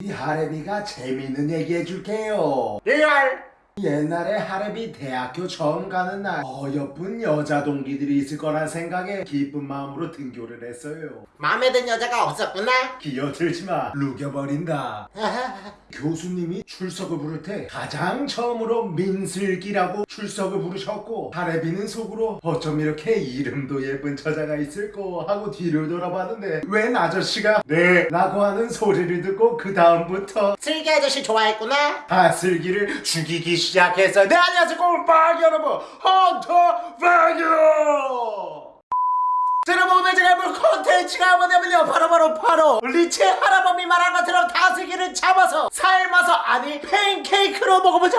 이 하레비가 재밌는 얘기 해줄게요. real 옛날에 하레비 대학교 처음 가는 날 어여쁜 여자 동기들이 있을 거란 생각에 기쁜 마음으로 등교를 했어요. 마음에 든 여자가 없었구나 기어들지마 루겨버린다. 교수님이 출석을 부를 때 가장 처음으로 민슬기라고 출석을 부르셨고 하레비는 속으로 어쩜 이렇게 이름도 예쁜 처자가 있을꼬 하고 뒤를 돌아봤는데 웬 아저씨가 네 라고 하는 소리를 듣고 그 다음부터 슬기 아저씨 좋아했구나 다슬기를 죽이기 시작했어요. 네 안녕하세요 꼴빡 여러분 헌터 바이오 자, 여러분 해볼 콘텐츠가 뭐냐면요 바로바로 바로 리체 할아버지 말한 것처럼 다슬기를 잡아서 삶아서 아니 팬케이크로 먹어보자.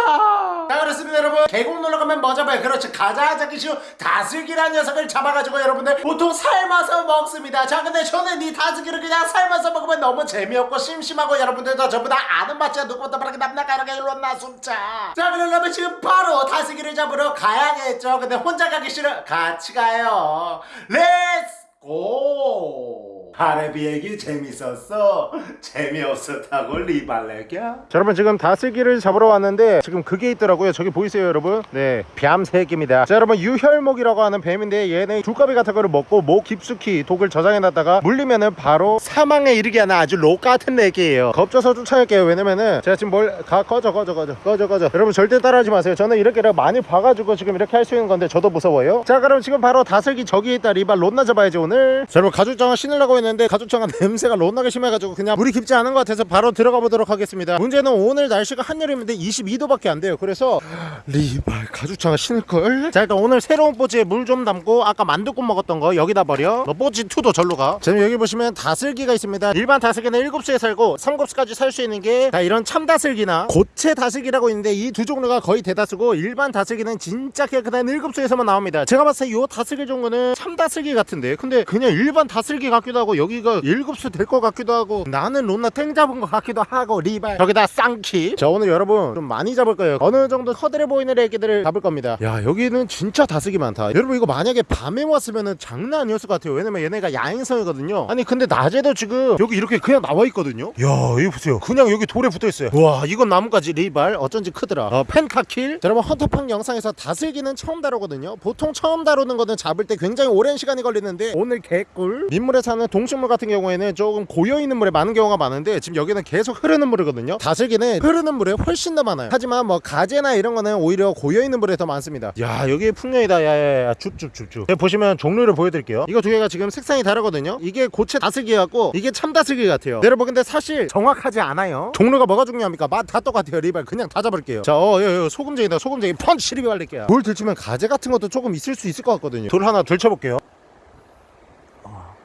자 그렇습니다 여러분. 계곡 놀러가면 뭐 잡아요? 그렇죠 가장 잡기 쉬운 다슬기란 녀석을 잡아가지고 여러분들 보통 삶아서 먹습니다. 자 근데 저는 이 다슬기를 그냥 삶아서 먹으면 너무 재미없고 심심하고 여러분들도 전부 다 아는 맛이야. 누구보다 빠르게 남나가르게 일로나 숨차. 자 그러려면 지금 바로 다슬기를 잡으러 가야겠죠? 근데 혼자 가기 싫어? 같이 가요. Let's go 하레비 얘기 재밌었어? 재미없었다고 리발레냐 자 여러분 지금 다슬기를 잡으러 왔는데 지금 그게 있더라고요. 저기 보이세요 여러분? 네 뱀새끼입니다. 자 여러분 유혈목이라고 하는 뱀인데 얘네 두꺼비 같은 거를 먹고 목 깊숙이 독을 저장해 놨다가 물리면은 바로 사망에 이르게 하는 아주 록 같은 애기예요. 겁줘서 쫓아낼게요. 왜냐면은 제가 지금 뭘 가 꺼져 꺼져 꺼져 꺼져 꺼져. 여러분 절대 따라하지 마세요. 저는 이렇게 많이 봐가지고 지금 이렇게 할 수 있는 건데 저도 무서워요. 자 그럼 지금 바로 다슬기 저기에 있다. 리발 롯나 잡아야지 오늘. 자 여러분 가죽장화 신으려고 했는데 가죽장화 냄새가 롯나게 심해가지고 그냥 물이 깊지 않은 것 같아서 바로 들어가 보도록 하겠습니다. 문제는 오늘 날씨가 한여름인데 22도밖에 안 돼요. 그래서 리발 가죽장화 신을걸 자 일단 오늘 새로운 뽀지에 물 좀 담고 아까 만두국 먹었던 거 여기다 버려. 너 뽀지 2도 절로 가. 지금 여기 보시면 다슬기가 있습니다. 일반 다슬기는 7수에 살고 3급수까지 살 수 있는 게 자, 이런 참다슬기나 고체 다슬기라고 있는데 이 두 종류가 거의 대다수고 일반 다슬기는 진짜 깨끗한 1급수에서만 나옵니다. 제가 봤을 때 이 다슬기 종류는 참다슬기 같은데. 근데 그냥 일반 다슬기 같기도 하고 여기가 1급수 될 것 같기도 하고 나는 론나 탱 잡은 것 같기도 하고 리발. 여기다 쌍키. 자 오늘 여러분 좀 많이 잡을 거예요. 어느 정도 커들해 보이는 애기들을 잡을 겁니다. 야 여기는 진짜 다슬기 많다. 여러분 이거 만약에 밤에 왔으면 장난 아니었을 것 같아요. 왜냐면 얘네가 야행성이거든요. 아니 근데 낮에도 지금 여기 이렇게 그냥 나와 있거든요? 야 여기 보세요. 그냥 여기 돌에 붙어 있어요. 와 이건 나뭇가지 리발. 어쩐지 크더라. 어, 펜카킬. 자, 여러분 헌터팡 영상에서 다슬기는 처음 다루거든요. 보통 처음 다루는 거는 잡을 때 굉장히 오랜 시간이 걸리는데 오늘 개꿀. 민물에 사는 동 식물 같은 경우에는 조금 고여있는 물에 많은 경우가 많은데 지금 여기는 계속 흐르는 물이거든요. 다슬기는 흐르는 물에 훨씬 더 많아요. 하지만 뭐 가재나 이런 거는 오히려 고여있는 물에 더 많습니다. 야 여기 풍년이다. 야야야 줍줍줍줍. 보시면 종류를 보여드릴게요. 이거 두 개가 지금 색상이 다르거든요. 이게 고체 다슬기 같고 이게 참 다슬기 같아요. 여러분 근데 사실 정확하지 않아요. 종류가 뭐가 중요합니까? 맛 다 똑같아요 리발. 그냥 다 잡을게요. 자 어, 소금쟁이다 소금쟁이. 펀치 리발 발릴게요 돌 들치면 가재 같은 것도 조금 있을 수 있을 것 같거든요. 돌 하나 들쳐볼게요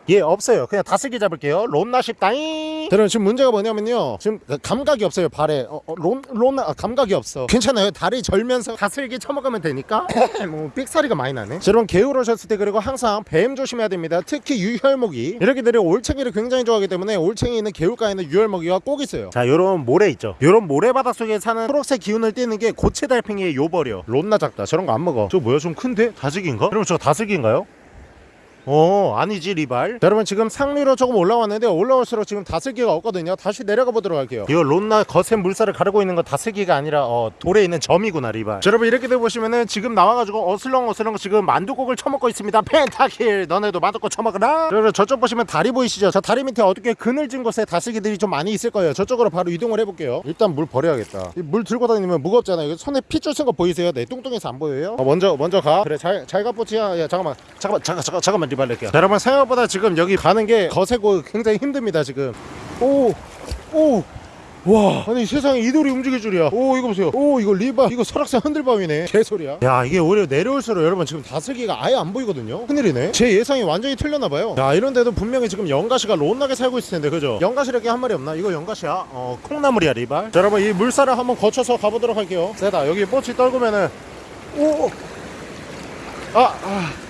예 없어요. 그냥 다슬기 잡을게요. 론나 쉽다잉 여러분 지금 문제가 뭐냐면요. 지금 감각이 없어요 발에. 어, 어, 론, 론나 아, 감각이 없어. 괜찮아요? 다리 절면서 다슬기 쳐먹으면 되니까? 뭐 삑사리가 많이 나네. 자, 여러분 오셨을 때 그리고 항상 뱀 조심해야 됩니다. 특히 유혈목이. 이렇게들이 올챙이를 굉장히 좋아하기 때문에 올챙이 있는 개울가에는 유혈목이가 꼭 있어요. 자 요런 모래 있죠. 요런 모래바닥 속에 사는 초록색 기운을 띠는 게 고체 달팽이의 요벌이요. 론나 작다. 저런 거 안 먹어. 저 뭐야? 좀 큰데? 다슬기인가? 여러분 저 다슬기인가요? 어 아니지 리발. 자, 여러분 지금 상류로 조금 올라왔는데 올라올수록 지금 다슬기가 없거든요. 다시 내려가 보도록 할게요. 이거 론나 거센 물살을 가르고 있는 건 다슬기가 아니라 어, 돌에 있는 점이구나 리발. 자, 여러분 이렇게 돼 보시면은 지금 나와가지고 어슬렁어슬렁 지금 만두국을 처먹고 있습니다. 펜타킬! 너네도 만두국 처먹어라! 자, 여러분 저쪽 보시면 다리 보이시죠? 저 다리 밑에 어떻게 그늘진 곳에 다슬기들이 좀 많이 있을 거예요. 저쪽으로 바로 이동을 해볼게요. 일단 물 버려야겠다. 이물 들고 다니면 무겁잖아요. 손에 핏줄 쓴 거 보이세요? 내 뚱뚱해서 안 보여요? 어, 먼저 먼저 가. 그래 잘잘가 뽀치야. 야 잠깐만. 잠깐만 잠깐 잠깐 잠 낼게요. 자, 여러분 생각보다 지금 여기 가는 게 거세고 굉장히 힘듭니다 지금. 오 오. 와. 아니 세상에 이 돌이 움직일 줄이야. 오 이거 보세요. 오 이거 리바. 이거 설악산 흔들밤이네. 개소리야. 야 이게 오히려 내려올수록 여러분 지금 다슬기가 아예 안 보이거든요. 큰일이네. 제 예상이 완전히 틀렸나봐요. 야 이런데도 분명히 지금 연가시가 론나게 살고 있을 텐데 그죠? 연가시 이렇게 한 마리 없나? 이거 연가시야? 어 콩나물이야 리발. 자 여러분 이 물살을 한번 거쳐서 가보도록 할게요. 세다. 여기 뽀치 떨구면은 오아 아.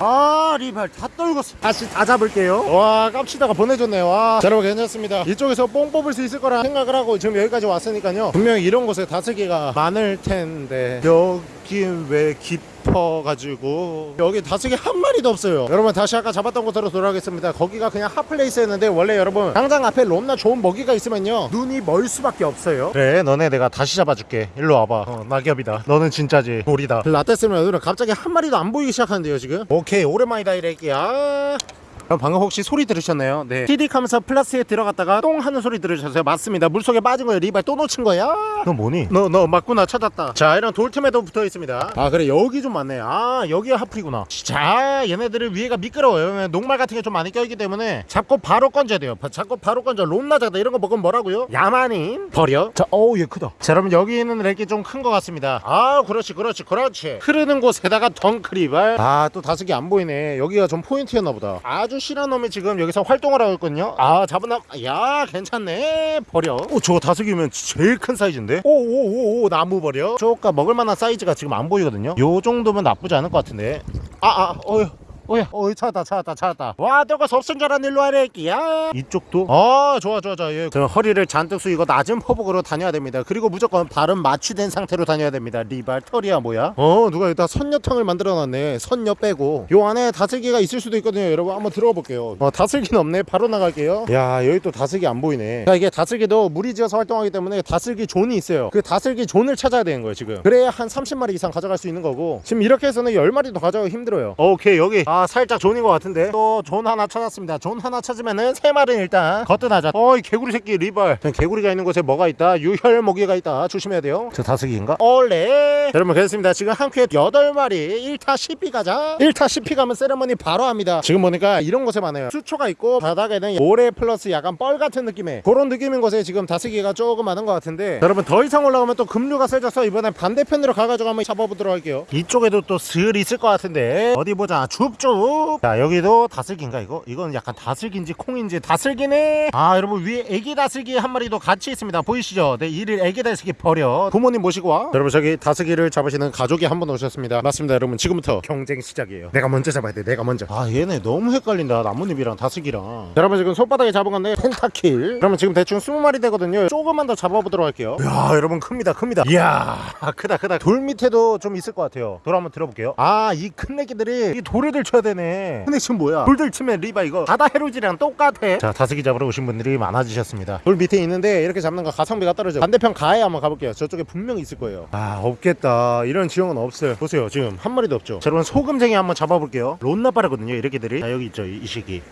아 리발 다 떨고 다시 다 잡을게요. 와 깜치다가 보내줬네요. 와. 자, 여러분 괜찮습니다. 이쪽에서 뽕 뽑을 수 있을 거라 생각을 하고 지금 여기까지 왔으니까요. 분명히 이런 곳에 다슬기가 많을 텐데. 여기 왜 깊 어가지고. 여기 다슬기 한 마리도 없어요. 여러분 다시 아까 잡았던 곳으로 돌아가겠습니다. 거기가 그냥 핫플레이스였는데 원래 여러분 당장 앞에 롬나 좋은 먹이가 있으면요 눈이 멀 수밖에 없어요. 그래 너네 내가 다시 잡아줄게. 일로 와봐. 어, 낙엽이다. 너는 진짜지. 돌이다. 라떼스면 오늘은 갑자기 한 마리도 안 보이기 시작하는데요 지금? 오케이 오랜만이다 이래끼야 그럼 방금 혹시 소리 들으셨나요? 네. 티딕하면서 플라스에 들어갔다가 똥 하는 소리 들으셨어요? 맞습니다. 물속에 빠진 거예요. 리발 또 놓친 거야? 너 뭐니? 너너 맞구나 찾았다. 자 이런 돌틈에도 붙어 있습니다. 아 그래 여기 좀 많네. 아 여기가 하플이구나. 자 얘네들을 위에가 미끄러워요. 녹말 같은 게 좀 많이 껴있기 때문에 잡고 바로 건져야 돼요. 바- 잡고 바로 건져. 롬나자다 이런 거 먹으면 뭐라고요? 야만인 버려. 자 어우 얘 크다. 자 여러분 여기 있는 렉이 좀 큰 것 같습니다. 아 그렇지 그렇지 그렇지. 흐르는 곳에다가 덩크리발. 아 또 다섯 개 안 보이네. 여기가 좀 포인트였나 보다. 아주 실한 놈이 지금 여기서 활동을 하고 있거든요. 아 잡은 나, 야 괜찮네. 버려. 오 저거 다섯개면 제일 큰 사이즈인데. 오오오오 나무 버려. 저가 먹을 만한 사이즈가 지금 안 보이거든요. 요 정도면 나쁘지 않을 것 같은데. 아아 어휴. 어야, 어이 찾았다, 찾았다, 찾았다. 와, 너가 알았네, 일로 와라, 끼야. 이쪽도. 아, 좋아, 좋아, 좋아. 예. 저 허리를 잔뜩 숙이고 낮은 포복으로 다녀야 됩니다. 그리고 무조건 발은 밀착된 상태로 다녀야 됩니다. 리발, 털이야, 뭐야? 어, 누가 여기다 선녀탕을 만들어놨네. 선녀 빼고. 요 안에 다슬기가 있을 수도 있거든요. 여러분, 한번 들어가 볼게요. 어, 다슬기는 없네. 바로 나갈게요. 야, 여기 또 다슬기 안 보이네. 자, 이게 다슬기도 무리 지어서 활동하기 때문에 다슬기 존이 있어요. 그 다슬기 존을 찾아야 되는 거예요, 지금. 그래야 한 30마리 이상 가져갈 수 있는 거고. 지금 이렇게 해서는 10마리도 가져가기 힘들어요. 오케이, 여기. 아, 살짝 존인 것 같은데. 또 존 하나 찾았습니다. 존 하나 찾으면은 세 마리는 일단 거뜬하자. 어이, 개구리 새끼 리벌. 전 개구리가 있는 곳에 뭐가 있다? 흡혈 모기가 있다. 조심해야 돼요. 저 다슬기인가? 올레. 여러분, 그렇습니다. 지금 한 큐에 8마리 1타 10피 가자. 1타 10피 가면 세레머니 바로 합니다. 지금 보니까 이런 곳에 많아요. 수초가 있고 바닥에는 모래 플러스 약간 뻘 같은 느낌의 그런 느낌인 곳에 지금 다슬기가 조금 많은 것 같은데 여러분 더 이상 올라가면 또 급류가 세져서 이번엔 반대편으로 가가지고 한번 잡아보도록 할게요. 이쪽에도 또 슬 있을 것 같은데 어디 보자. 줍 줍. 자 여기도 다슬기인가 이거? 이건 약간 다슬기인지 콩인지 다슬기네. 아 여러분 위에 애기 다슬기 한 마리 도 같이 있습니다. 보이시죠? 네 이를 애기 다슬기 버려. 부모님 모시고 와. 여러분 저기 다슬기를 잡으시는 가족이 한 분 오셨습니다. 맞습니다 여러분 지금부터 경쟁 시작이에요. 내가 먼저 잡아야 돼. 내가 먼저. 아 얘네 너무 헷갈린다. 나뭇잎이랑 다슬기랑. 자, 여러분 지금 손바닥에 잡은 건데 펜타킬. 그러면 지금 대충 20마리 되거든요. 조금만 더 잡아보도록 할게요. 야 여러분 큽니다 큽니다. 이야 크다 크다. 돌 밑에도 좀 있을 것 같아요. 돌 한번 들어볼게요. 아 이 큰 애기들이 이 돌을 쳐야 되네. 근데 지금 뭐야? 돌들 치면 리바 이거 바다 해루지랑 똑같아. 자 다슬기 잡으러 오신 분들이 많아지셨습니다. 돌 밑에 있는데 이렇게 잡는 거 가성비가 떨어져. 반대편 가에 한번 가볼게요. 저쪽에 분명히 있을 거예요. 아 없겠다. 이런 지형은 없어요. 보세요 지금 한 마리도 없죠. 자 여러분 소금쟁이 한번 잡아볼게요. 론나 빠르거든요. 이렇게 들이. 자 여기 있죠 이, 이 시기.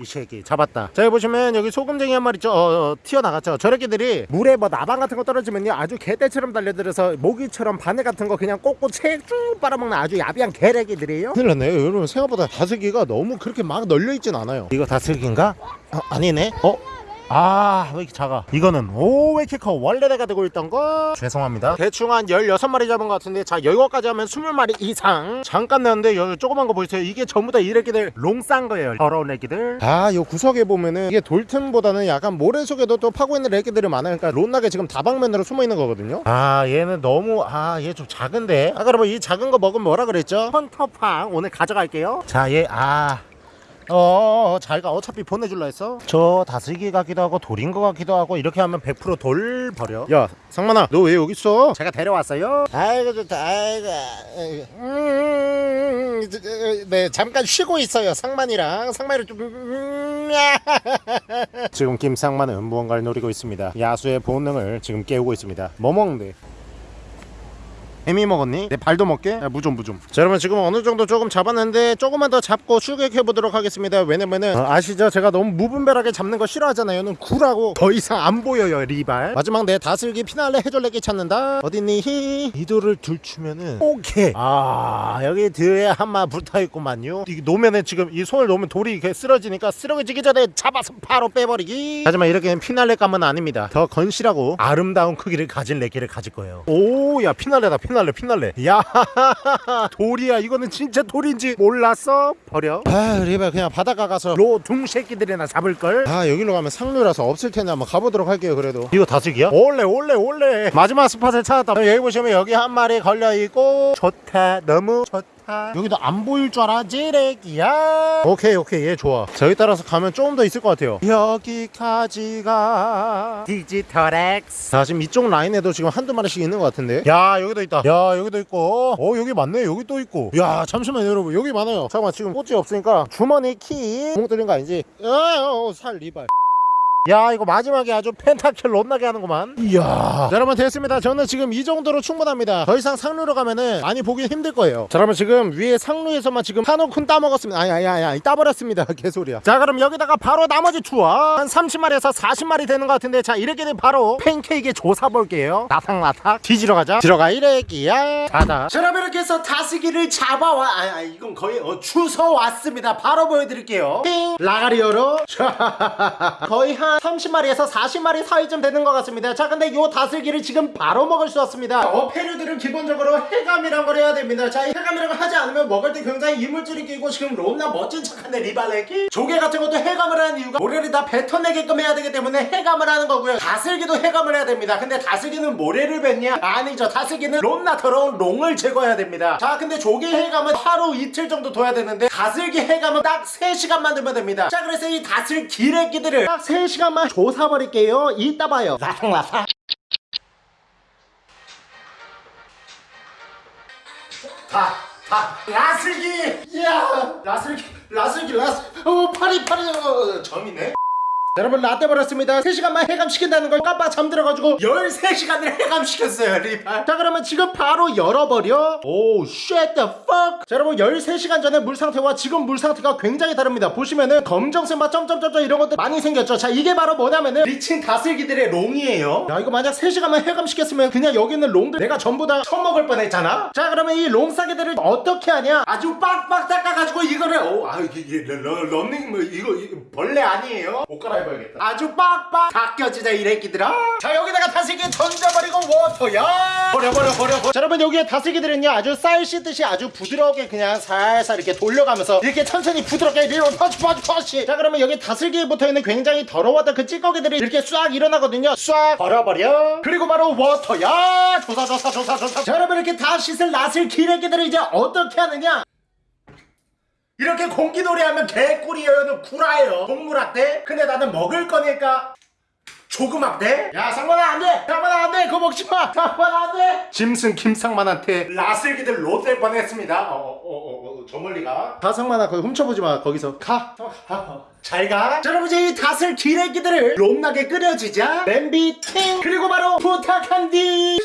이 새끼 잡았다. 자 여기 보시면 여기 소금쟁이 한 마리 있죠? 어, 어, 튀어나갔죠? 저렇게들이 물에 뭐 나방 같은 거 떨어지면요 아주 개떼처럼 달려들어서 모기처럼 바늘 같은 거 그냥 꽂고 책쭉 빨아먹는 아주 야비한 개래기들이에요. 큰일 났네요. 여러분 생각보다 다슬기가 너무 그렇게 막 널려있진 않아요. 이거 다슬기인가? 어, 아니네. 어? 아, 왜 이렇게 작아? 이거는, 오, 왜 이렇게 커? 원래 내가 들고 있던 거? 죄송합니다. 대충 한 16마리 잡은 것 같은데, 자, 여기까지 하면 20마리 이상. 잠깐 내는데, 여기 조그만 거 보이세요? 이게 전부 다 이 애기들 롱싼 거예요. 더러운 애기들. 아, 요 구석에 보면은, 이게 돌틈보다는 약간 모래 속에도 또 파고 있는 애기들이 많아요. 그러니까 론나게 지금 다방면으로 숨어 있는 거거든요. 아, 얘는 너무, 아, 얘 좀 작은데? 아까 여러분, 이 작은 거 먹으면 뭐라 그랬죠? 헌터팡. 오늘 가져갈게요. 자, 얘, 아. 어, 자기가 어차피 보내줄라 했어? 저 다슬기 같기도 하고 돌인 것 같기도 하고 이렇게 하면 100%돌 버려. 야, 상만아, 너 왜 여기 있어? 제가 데려왔어요. 아이고 좋다. 아이고. 음, 네, 잠깐 쉬고 있어요. 상만이랑 상만이를 좀. 음, 지금 김상만은 무언가를 노리고 있습니다. 야수의 본능을 지금 깨우고 있습니다. 뭐 먹는데? 애미 먹었니? 내 발도 먹게? 야, 무좀 무좀. 자 여러분 지금 어느 정도 조금 잡았는데 조금만 더 잡고 출격해 보도록 하겠습니다. 왜냐면은 어, 아시죠? 제가 너무 무분별하게 잡는 거 싫어하잖아요. 는 구라고 더 이상 안 보여요 리발. 마지막 내 다슬기 피날레 해줄레기 찾는다. 어딨니? 히 이도를 들추면은 오케이. 아 여기 뒤에 한마 붙어있구만요. 이 놓으면은 지금 이 손을 놓으면 돌이 이렇게 쓰러지니까 쓰러지기 전에 잡아서 바로 빼버리기. 하지만 이렇게는 피날레 감은 아닙니다. 더 건실하고 아름다운 크기를 가진 레기를 가질 거예요. 오 야 피날레다 피날레 피날레 야 돌이야. 이거는 진짜 돌인지 몰랐어? 버려. 아 리발 그냥 바닷가 가서 로둥 새끼들이나 잡을걸? 아 여기로 가면 상류라서 없을 텐데 한번 가보도록 할게요 그래도. 이거 다슬기야? 올레 올레 올레 마지막 스팟을 찾았다. 여기 보시면 여기 한 마리 걸려있고. 좋다. 너무 좋다 여기도 안 보일 줄 알아? 찌레기야. 오케이 오케이. 얘 좋아. 저기 따라서 가면 조금 더 있을 것 같아요. 여기까지가 디지털 X. 자 지금 이쪽 라인에도 지금 한두 마리씩 있는 것 같은데? 야 여기도 있다. 야 여기도 있고. 어 여기 많네. 여기 또 있고. 야 잠시만요 여러분. 여기 많아요. 잠깐만 지금 꽃이 없으니까 주머니 키 구멍 뚫린 거 아니지? 어살 리발 야 이거 마지막에 아주 펜타킬 롯나게 하는구만. 이야. 자, 여러분 됐습니다. 저는 지금 이 정도로 충분합니다. 더 이상 상루로 가면은 많이 보기 힘들 거예요. 자 그러면 지금 위에 상루에서만 지금 한우쿤 따먹었습니다. 아니 따버렸습니다. 개소리야. 자 그럼 여기다가 바로 나머지 투어 한 30마리에서 40마리 되는 것 같은데. 자 이렇게 되면 바로 팬케이크 조사 볼게요. 나탁나탁 뒤지러 가자. 들어가 이래기야. 가다. 자 여러분 이렇게 해서 다스기를 잡아와 아, 아 이건 거의 어, 주워 왔습니다. 바로 보여드릴게요. 띵 라가리 열어 거의 한 30마리에서 40마리 사이쯤 되는 것 같습니다. 자 근데 요 다슬기를 지금 바로 먹을 수 없습니다. 어패류들은 기본적으로 해감이란 걸 해야 됩니다. 자이 해감이란 걸 하지 않으면 먹을 때 굉장히 이물질이 끼고 지금 롬나 멋진 척한데 리발레기 조개 같은 것도 해감을 하는 이유가 모래를 다 뱉어내게끔 해야 되기 때문에 해감을 하는 거고요. 다슬기도 해감을 해야 됩니다. 근데 다슬기는 모래를 뱉냐? 아니죠. 다슬기는 롬나 더러운 롱을 제거해야 됩니다. 자 근데 조개 해감은 하루 이틀 정도 둬야 되는데 다슬기 해감은 딱 3시간만 두면 됩니다. 자 그래서 이 다슬 기레기들을 딱 3시간 만 조사버릴게요 이따 봐요 라상라상 다, 다, 라슬기! 이야! 라슬기, 라슬기, 라슬, 어, 파리, 파리, 어, 점이네? 여러분 라떼 버렸습니다. 3시간만 해감시킨다는 걸 깜빡 잠들어가지고 13시간을 해감시켰어요 리발. 자 그러면 지금 바로 열어버려. 오 shit the fuck. 자 여러분 13시간 전에 물 상태와 지금 물 상태가 굉장히 다릅니다. 보시면은 검정색 맛 점점점점 이런 것들 많이 생겼죠. 자 이게 바로 뭐냐면은 미친 다슬기들의 롱이에요. 야 이거 만약 3시간만 해감시켰으면 그냥 여기 있는 롱들 내가 전부 다 처먹을 뻔했잖아. 자 그러면 이 롱싸개들을 어떻게 하냐? 아주 빡빡 닦아가지고 이거를 오아 이게, 런닝 뭐 이거, 벌레 아니에요? 옷 갈아입 어야겠다. 아주 빡빡 닦여지자 이 래끼들아. 자 여기다가 다슬기 던져버리고 water야. 버려 버려 버려 버려. 자 여러분 여기에 다슬기들은요 아주 쌀 씻듯이 아주 부드럽게 그냥 살살 이렇게 돌려가면서 이렇게 천천히 부드럽게 리로 펀치 펀치 펀치 자 그러면 여기 다슬기에 붙어있는 굉장히 더러웠던 그 찌꺼기들이 이렇게 싹 일어나거든요. 싹 버려버려. 그리고 바로 water야. 조사 조사 조사 조사. 자 여러분 이렇게 다 씻을 낫을 기레기들을 이제 어떻게 하느냐 이렇게 공기놀이 하면 개꿀이에요. 는 구라예요. 동물학대? 근데 나는 먹을 거니까 조그맣대? 야 상관아 안돼! 상관아 안돼! 그거 먹지마! 상관아 안돼! 짐승 김상만한테 라슬기들 롯될 뻔했습니다 어어어어 저 멀리가 가 상만아 거기 훔쳐보지마 거기서 가! 어, 가. 어. 잘 가! 자 여러분 이제 이 다슬 기레기들을 롬나게 끓여주자 냄비 팅! 그리고 바로 부탁한디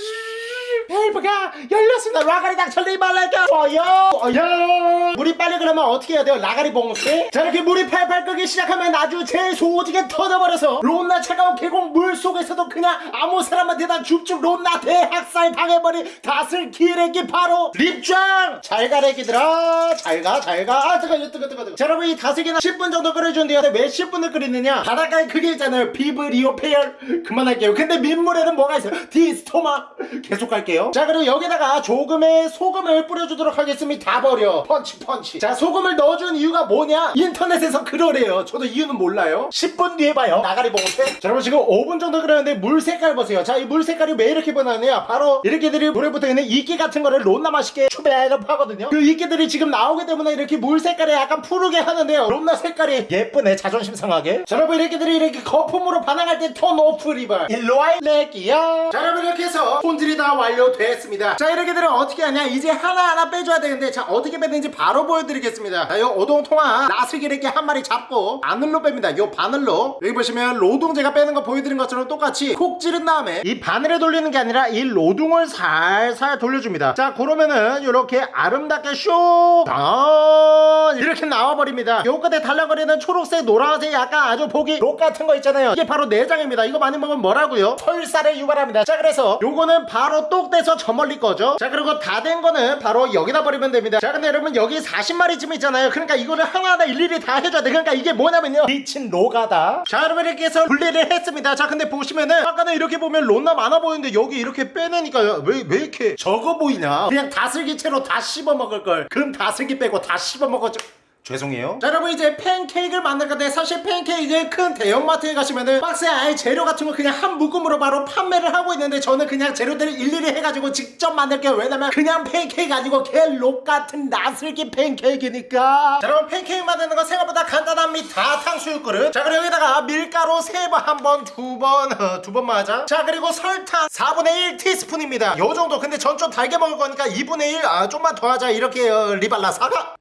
밸브가 열렸습니다. 라가리 닥쳐리 말랄까 어여 어여 물이 빨리 그러면 어떻게 해야 돼요? 라가리 봉쇄 자 이렇게 물이 팔팔 끓기 시작하면 아주 재소지게 터져버려서 롬나 차가운 계곡 물 속에서도 그냥 아무 사람한테나 줍줍 롬나 대학살 당해버린 다슬 기레기 바로 립장! 잘 가 래 기들아. 잘가 잘가. 아 뜨거 뜨거 뜨거 뜨거. 자 여러분 이 다슬기는 10분 정도 끓여주는데요. 왜 10분을 끓이느냐? 바닷가에 그게 있잖아요. 비브리오 페열. 그만할게요. 근데 민물에는 뭐가 있어요? 디스토마. 계속 갈게요 자 그리고 여기다가 조금의 소금을 뿌려주도록 하겠습니다. 다 버려. 펀치 펀치. 자 소금을 넣어준 이유가 뭐냐? 인터넷에서 그러래요. 저도 이유는 몰라요. 10분 뒤에 봐요. 나가리 봉쇄. 자 여러분 지금 5분 정도 끓였는데 물 색깔 보세요. 자 이 물 색깔이 왜 이렇게 변하느냐? 바로 이렇게들이 물에 붙어있는 이끼 같은 거를 론나 맛있게 추배업 하거든요. 그 이끼들이 지금 나오기 때문에 이렇게 물 색깔이 약간 푸르게 하는데요. 론나 색깔이 예쁘네 자존심 상하게. 자 여러분 이렇게들이 이렇게 거품으로 반응할 때톤 오프 리버 일로와이 렉기야. 자 여러분 이렇게 해서 손질이 다 완료 됐습니다. 자 이렇게 되면 어떻게 하냐? 이제 하나하나 빼줘야 되는데 자 어떻게 빼는지 바로 보여드리겠습니다. 자요 오동통한 나슬기 이렇게 한 마리 잡고 바늘로 뺍니다. 요 바늘로. 여기 보시면 로동 제가 빼는 거 보여드린 것처럼 똑같이 콕 찌른 다음에 이 바늘에 돌리는 게 아니라 이 로둥을 살살 돌려줍니다. 자 그러면은 이렇게 아름답게 쇼! 아, 이렇게 나와버립니다. 요 끝에 달라거리는 초록색 노란색 약간 아주 보기 록 같은 거 있잖아요. 이게 바로 내장입니다. 이거 많이 먹으면 뭐라고요? 설사를 유발합니다. 자 그래서 요거는 바로 똑 떼서 저 멀리 거죠 자 그리고 다 된 거는 바로 여기다 버리면 됩니다. 자 근데 여러분 여기 40마리쯤 있잖아요. 그러니까 이거를 하나하나 일일이 다 해줘야 돼. 그러니까 이게 뭐냐면요. 미친 노가다. 자 여러분 이렇게 해서 분리를 했습니다. 자 근데 보시면은 아까는 이렇게 보면 론나 많아 보이는데 여기 이렇게 빼내니까 왜, 왜 이렇게 적어 보이냐. 그냥 다슬기채로 다 씹어 먹을 걸. 금 다슬기 빼고 다 씹어 먹었죠 죄송해요. 자, 여러분 이제 팬케이크를 만들 건데 사실 팬케이크 큰 대형마트에 가시면은 박스에 아예 재료 같은 거 그냥 한 묶음으로 바로 판매를 하고 있는데 저는 그냥 재료들을 일일이 해가지고 직접 만들게요. 왜냐면 그냥 팬케이크 아니고 갤록 같은 나슬기 팬케이크니까. 자, 여러분 팬케이크 만드는 거 생각보다 간단합니다. 탕수육 그릇. 자, 그리고 여기다가 밀가루 세 번, 한 번, 두 번, 어, 두번 맞아. 자, 그리고 설탕 4분의 1 티스푼입니다. 요 정도. 근데 전 좀 달게 먹을 거니까 2분의 1, 아, 좀만 더 하자. 이렇게 어, 리발라 사과.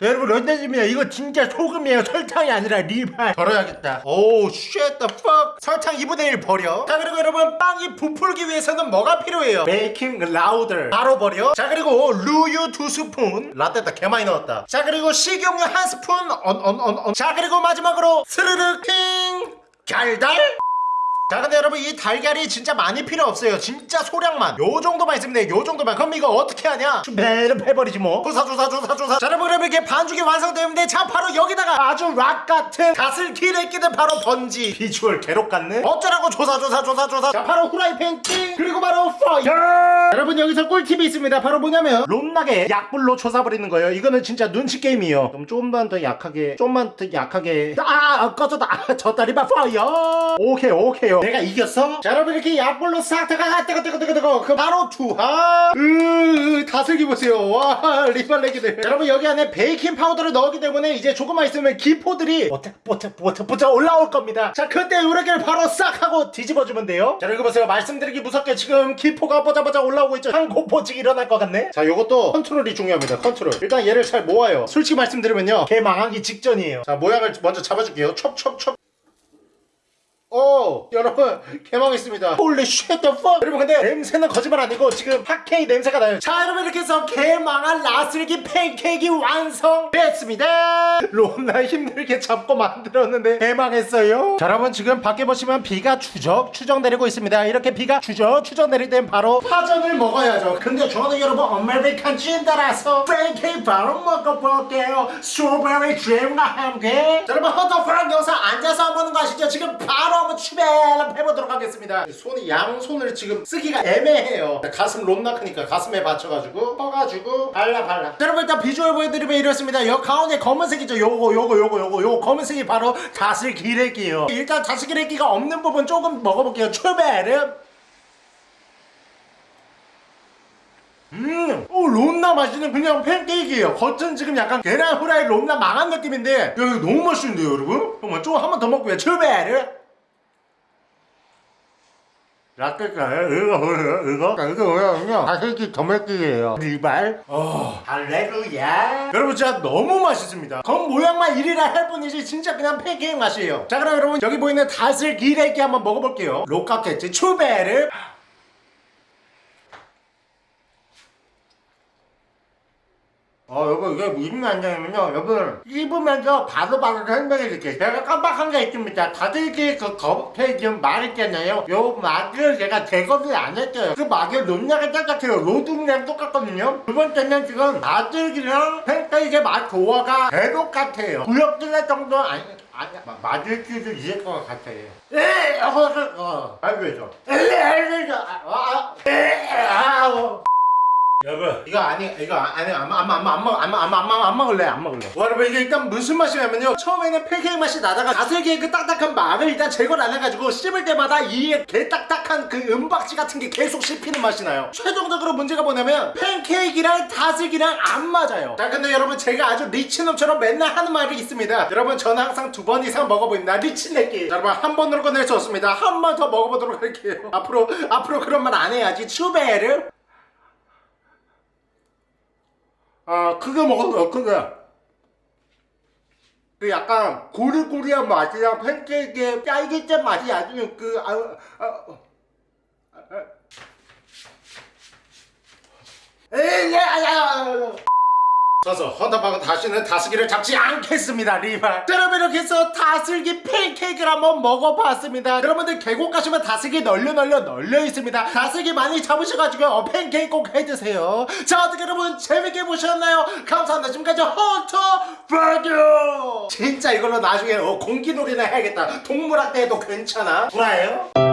여러분 런던집니다 이거 진짜 소금이에요. 설탕이 아니라 리발. 덜어야겠다. 오 shit the fuck. 설탕 2분의 1 버려. 자 그리고 여러분 빵이 부풀기 위해서는 뭐가 필요해요? 베이킹 라우더. 바로 버려. 자 그리고 루유 두 스푼. 라떼다 개 많이 넣었다. 자 그리고 식용유 한 스푼. 언 언 언 언 자 그리고 마지막으로 스르르 킹. 달달 자 근데 여러분 이 달걀이 진짜 많이 필요 없어요. 진짜 소량만. 요 정도만 있으면 돼요 요 정도만. 그럼 이거 어떻게 하냐? 배를 해버리지 뭐. 조사 조사 조사 조사. 자 여러분 그러면 이렇게 반죽이 완성되는데 자 바로 여기다가 아주 락 같은 갓을 기레 끼는 바로 번지. 비주얼 괴롭 같네. 어쩌라고 조사 조사 조사 조사. 자 바로 후라이팬 띵. 그리고 바로 파이어 여러분 여기서 꿀팁이 있습니다. 바로 뭐냐면 롬나게 약불로 조사버리는 거예요. 이거는 진짜 눈치 게임이에요. 그럼 좀만 더 약하게 좀만 더 약하게. 아, 아 꺼졌다. 아, 저 다리만 파이어 오케이 오케이 요. 내가 이겼어? 자 여러분 이렇게 약불로 싹 다가 뜨거 뜨거 뜨거 뜨거. 그 바로 투하 으 다슬기 보세요. 와 리발레기들. 여러분 여기 안에 베이킹 파우더를 넣었기 때문에 이제 조금만 있으면 기포들이 보탁 보탁 보탁 보탁 올라올 겁니다. 자 그때 요렇게 바로 싹 하고 뒤집어주면 돼요. 자 여기 보세요. 말씀드리기 무섭게 지금 기포가 뽀자뽀자 올라오고 있죠. 환 공포증 일어날 것 같네. 자 요것도 컨트롤이 중요합니다. 컨트롤. 일단 얘를 잘 모아요. 솔직히 말씀드리면요. 개 망하기 직전이에요. 자 모양을 먼저 잡아줄게요. 첩첩첩 오 여러분 개망했습니다. holy shit the 여러분 근데 냄새는 거짓말 아니고 지금 핫케이크 냄새가 나요. 자 여러분 이렇게 해서 개망한 라슬기 팬케이크 완성됐습니다. 롬나 힘들게 잡고 만들었는데 개망했어요. 자 여러분 지금 밖에 보시면 비가 추적 추적 내리고 있습니다. 이렇게 비가 추적 추적 내릴 땐 바로 파전을 먹어야죠. 근데 저는 여러분 아메리칸 찐 따라서 팬케이크 바로 먹어볼게요. 스트로베리 잼과 함께. 자, 여러분 허터프랑 영상 앉아서 먹는 거 아시죠? 지금 바로 한번 추배를 해보도록 하겠습니다. 손이 양손을 지금 쓰기가 애매해요. 가슴 롬나크니까 가슴에 받쳐가지고 떠가지고 발라 발라. 자, 여러분 일단 비주얼 보여드리면 이렇습니다. 여 가운데 검은색이죠? 요거 요거 요거 요거. 요거 검은색이 바로 다슬기레기예요. 일단 다슬기레기가 없는 부분 조금 먹어볼게요. 추배를 음, 오, 롬나 맛있는 그냥 팬케이크예요. 겉은 지금 약간 계란 후라이 롬나 망한 느낌인데, 야, 이거 너무 맛있는데요, 여러분? 정말 좀 한 번 더 먹고요. 출발을. 라떼가요? 이거 뭐예요? 이거? 이거 뭐냐면요 다슬기 더멜기예요. 리발 어. 할레루야. 여러분 진짜 너무 맛있습니다. 겉 모양만 이리라 할 뿐이지 진짜 그냥 팬케이크 맛이에요. 자 그럼 여러분 여기 보이는 다슬기레기 한번 먹어볼게요. 로카케츠 추베르 어 여러분 이게 무슨 난장이면요. 여러분 씹으면서 바로바로 설명해줄게요. 제가 깜빡한 게 있습니다. 다들기 그 겉에 지금 말했잖아요. 요 맛을 제가 제거를 안 했어요. 그 맛을 논량이 똑같아요. 로둥이랑 똑같거든요. 두 번째는 지금 다들기랑 팬케이크의 맛 조화가 대독 같아요. 구역질할 정도 아니 아니 맞을 줄도 있을 것 같아요. 에 어, 어, 어. 알겠죠? 에 알겠죠? 아, 아, 에, 아, 어. 여러분. 이거 아니 이거 아니 안안안안안안안 먹을래 안 먹을래. 와, 여러분 이게 일단 무슨 맛이냐면요. 처음에는 팬케이크 맛이 나다가 다슬기의 그 딱딱한 맛을 일단 제거를 안 해가지고 씹을 때마다 이에 개 딱딱한 그 은박지 같은 게 계속 씹히는 맛이 나요. 최종적으로 문제가 뭐냐면 팬케이크랑 다슬기랑 안 맞아요. 자 근데 여러분 제가 아주 리치놈처럼 맨날 하는 말이 있습니다. 여러분 저는 항상 두 번 이상 먹어보입니다. 리치내기 여러분 한 번으로 끝낼 수 없습니다. 한 번 더 먹어보도록 할게요. 앞으로 앞으로 그런 말 안 해야지. 추베르 아 크게 먹었어요 크게. 그 약간 고리고리한 맛이랑 팬케이크의 딸기잼 맛이 아주 그 아, 아, 아, 아. 에이 야 야 야 서서 헌터박은 다시는 다슬기를 잡지 않겠습니다 리발. 자, 여러분 이렇게 해서 다슬기 팬케이크를 한번 먹어봤습니다. 여러분들 계곡 가시면 다슬기 널려 널려 널려 있습니다. 다슬기 많이 잡으셔가지고 어, 팬케이크 꼭 해드세요. 자 어떻게 여러분 재밌게 보셨나요? 감사합니다. 지금까지 헌터박이요 진짜 이걸로 나중에 어, 공기놀이나 해야겠다. 동물학대해도 괜찮아. 불화예요?